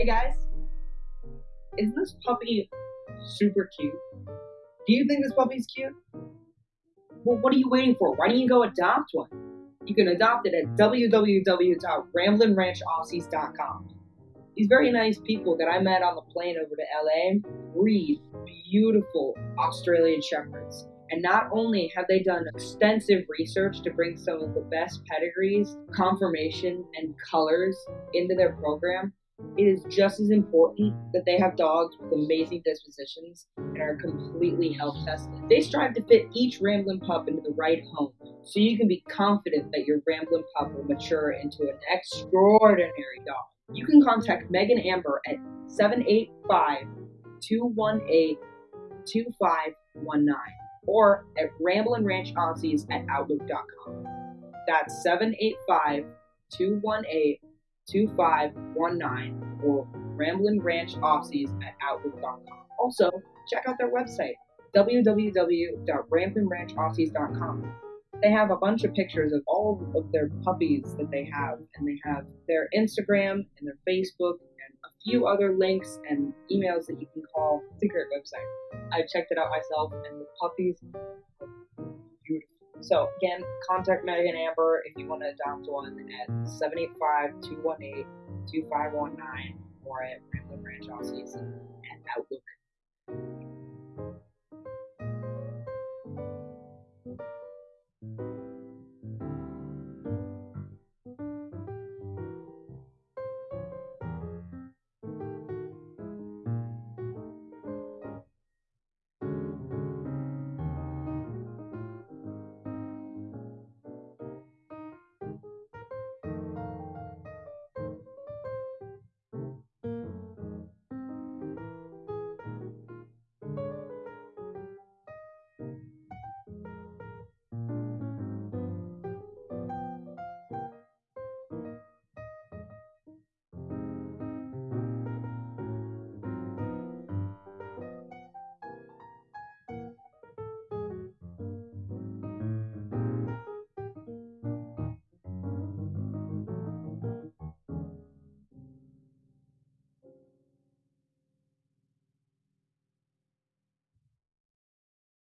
Hey guys, isn't this puppy super cute? Do you think this puppy's cute? Well, what are you waiting for? Why don't you go adopt one? You can adopt it at www.ramblinranchaussies.com. These very nice people that I met on the plane over to LA breed beautiful Australian Shepherds. And not only have they done extensive research to bring some of the best pedigrees, conformation, and colors into their program, it is just as important that they have dogs with amazing dispositions and are completely health tested. They strive to fit each Ramblin' pup into the right home, so you can be confident that your Ramblin' pup will mature into an extraordinary dog. You can contact Megan Amber at 785 218 2519 or at ramblinranchaussies at outlook.com. That's 785 218 2519 or Ramblin' Ranch ramblinranchaussies at outlook.com. Also, check out their website, www.ramblinranchaussies.com. They have a bunch of pictures of all of their puppies that they have, and they have their Instagram and their Facebook and a few other links and emails that you can call. It's a great website. I checked it out myself, and the puppies. So again, contact Megan Amber if you want to adopt one at 785-218-2519 or at Ramblin' Ranch Aussies at Outlook